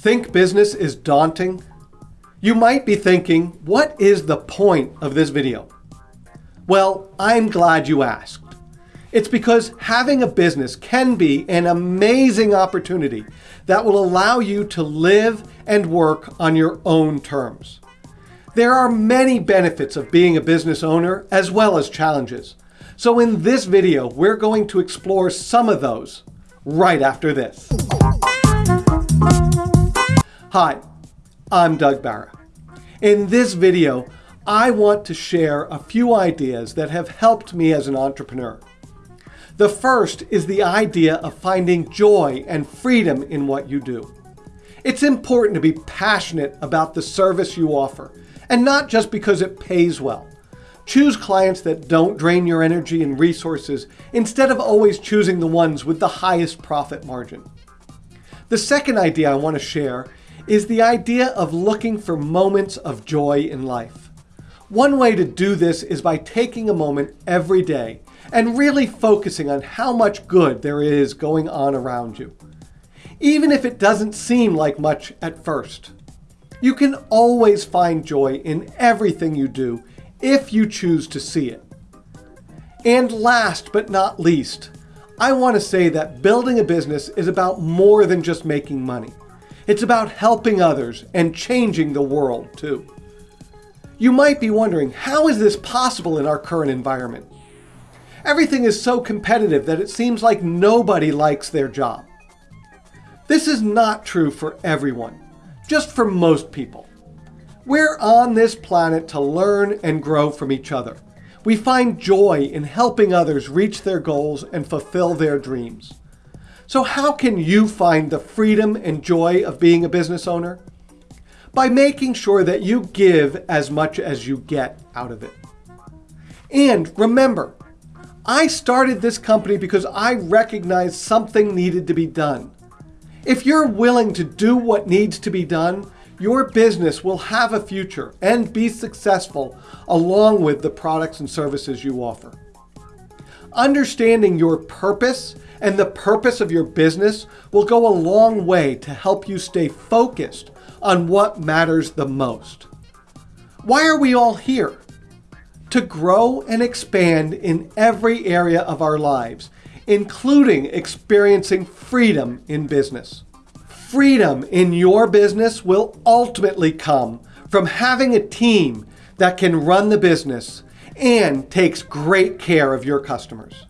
Think business is daunting? You might be thinking, what is the point of this video? Well, I'm glad you asked. It's because having a business can be an amazing opportunity that will allow you to live and work on your own terms. There are many benefits of being a business owner as well as challenges. So in this video, we're going to explore some of those right after this. Hi, I'm Doug Barra. In this video, I want to share a few ideas that have helped me as an entrepreneur. The first is the idea of finding joy and freedom in what you do. It's important to be passionate about the service you offer, and not just because it pays well. Choose clients that don't drain your energy and resources instead of always choosing the ones with the highest profit margin. The second idea I want to share is the idea of looking for moments of joy in life. One way to do this is by taking a moment every day and really focusing on how much good there is going on around you. Even if it doesn't seem like much at first. You can always find joy in everything you do if you choose to see it. And last but not least, I want to say that building a business is about more than just making money. It's about helping others and changing the world too. You might be wondering, how is this possible in our current environment? Everything is so competitive that it seems like nobody likes their job. This is not true for everyone, just for most people. We're on this planet to learn and grow from each other. We find joy in helping others reach their goals and fulfill their dreams. So how can you find the freedom and joy of being a business owner? By making sure that you give as much as you get out of it. And remember, I started this company because I recognized something needed to be done. If you're willing to do what needs to be done, your business will have a future and be successful along with the products and services you offer. Understanding your purpose and the purpose of your business will go a long way to help you stay focused on what matters the most. Why are we all here? To grow and expand in every area of our lives, including experiencing freedom in business. Freedom in your business will ultimately come from having a team that can run the business and takes great care of your customers.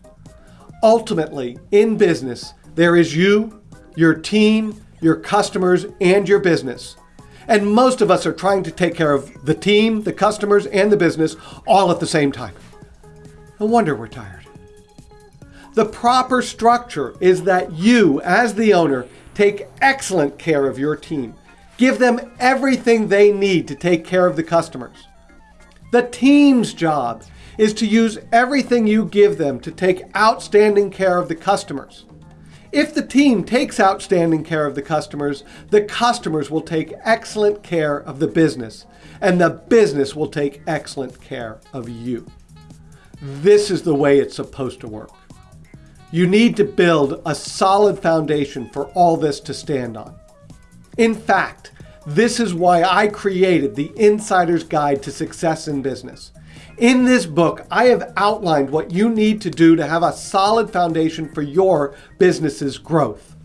Ultimately, in business, there is you, your team, your customers, and your business. And most of us are trying to take care of the team, the customers, and the business all at the same time. No wonder we're tired. The proper structure is that you, as the owner, take excellent care of your team. Give them everything they need to take care of the customers. The team's job is to use everything you give them to take outstanding care of the customers. If the team takes outstanding care of the customers, the customers will take excellent care of the business, and the business will take excellent care of you. This is the way it's supposed to work. You need to build a solid foundation for all this to stand on. In fact, this is why I created the Insider's Guide to Success in Business. In this book, I have outlined what you need to do to have a solid foundation for your business's growth.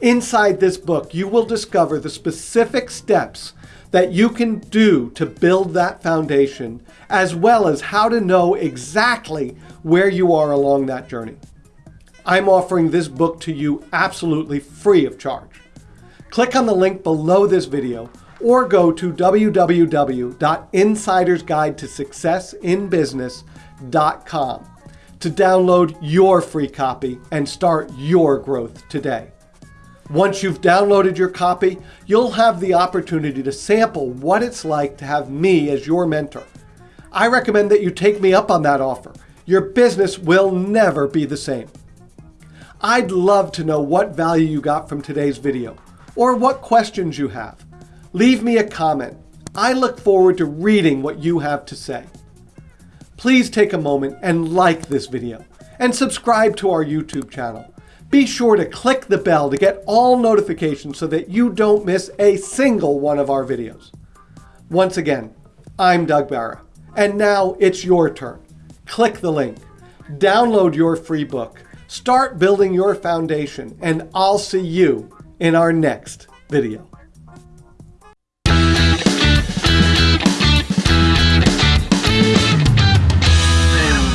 Inside this book, you will discover the specific steps that you can do to build that foundation, as well as how to know exactly where you are along that journey. I'm offering this book to you absolutely free of charge. Click on the link below this video or go to www.insidersguidetosuccessinbusiness.com to download your free copy and start your growth today. Once you've downloaded your copy, you'll have the opportunity to sample what it's like to have me as your mentor. I recommend that you take me up on that offer. Your business will never be the same. I'd love to know what value you got from today's video or what questions you have. Leave me a comment. I look forward to reading what you have to say. Please take a moment and like this video and subscribe to our YouTube channel. Be sure to click the bell to get all notifications so that you don't miss a single one of our videos. Once again, I'm Doug Barra, and now it's your turn. Click the link, download your free book, start building your foundation, and I'll see you in our next video.